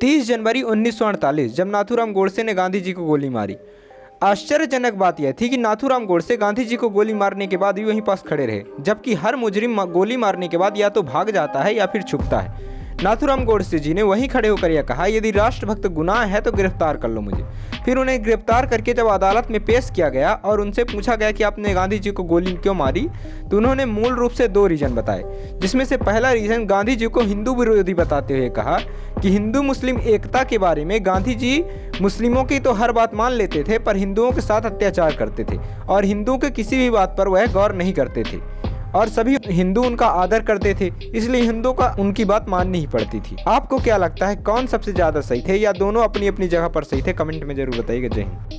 30 जनवरी 1948 जब नाथूराम गोडसे ने गांधी जी को गोली मारी। आश्चर्यजनक बात यह थी कि नाथूराम गोडसे गांधी जी को गोली मारने के बाद भी वहीं पास खड़े रहे, जबकि हर मुजरिम गोली मारने के बाद या तो भाग जाता है या फिर छुपता है। नाथुराम गोडसे जी ने वहीं खड़े होकर यह कहा, यदि राष्ट्रभक्त गुनाह है तो गिरफ़्तार कर लो मुझे। फिर उन्हें गिरफ़्तार करके जब अदालत में पेश किया गया और उनसे पूछा गया कि आपने गांधी जी को गोली क्यों मारी तो उन्होंने मूल रूप से दो रीजन बताए, जिसमें से पहला रीजन गांधी जी को हिंदू विरोधी बताते हुए कहा कि हिंदू मुस्लिम एकता के बारे में गांधी जी मुस्लिमों की तो हर बात मान लेते थे, पर हिंदुओं के साथ अत्याचार करते थे और हिंदुओं के किसी भी बात पर वह गौर नहीं करते थे। और सभी हिंदू उनका आदर करते थे, इसलिए हिंदुओं का उनकी बात माननी ही पड़ती थी। आपको क्या लगता है, कौन सबसे ज़्यादा सही थे या दोनों अपनी अपनी जगह पर सही थे? कमेंट में ज़रूर बताइएगा। जय हिंद।